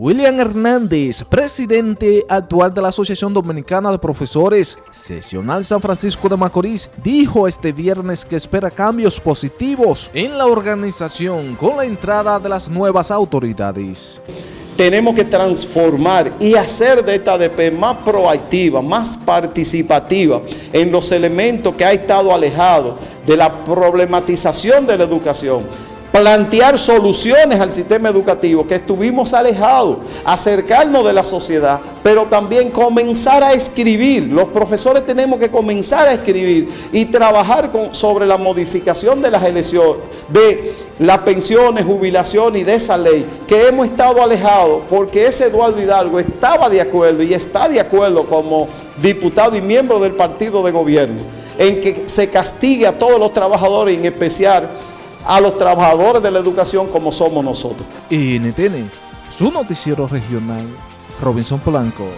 William Hernández, presidente actual de la Asociación Dominicana de Profesores Sesional San Francisco de Macorís, dijo este viernes que espera cambios positivos en la organización con la entrada de las nuevas autoridades. Tenemos que transformar y hacer de esta ADP más proactiva, más participativa en los elementos que ha estado alejado de la problematización de la educación plantear soluciones al sistema educativo que estuvimos alejados, acercarnos de la sociedad, pero también comenzar a escribir. Los profesores tenemos que comenzar a escribir y trabajar sobre la modificación de las elecciones, de las pensiones, jubilación y de esa ley que hemos estado alejados porque ese Eduardo Hidalgo estaba de acuerdo y está de acuerdo como diputado y miembro del partido de gobierno en que se castigue a todos los trabajadores, en especial a los trabajadores de la educación como somos nosotros. NTN, su noticiero regional, Robinson Polanco.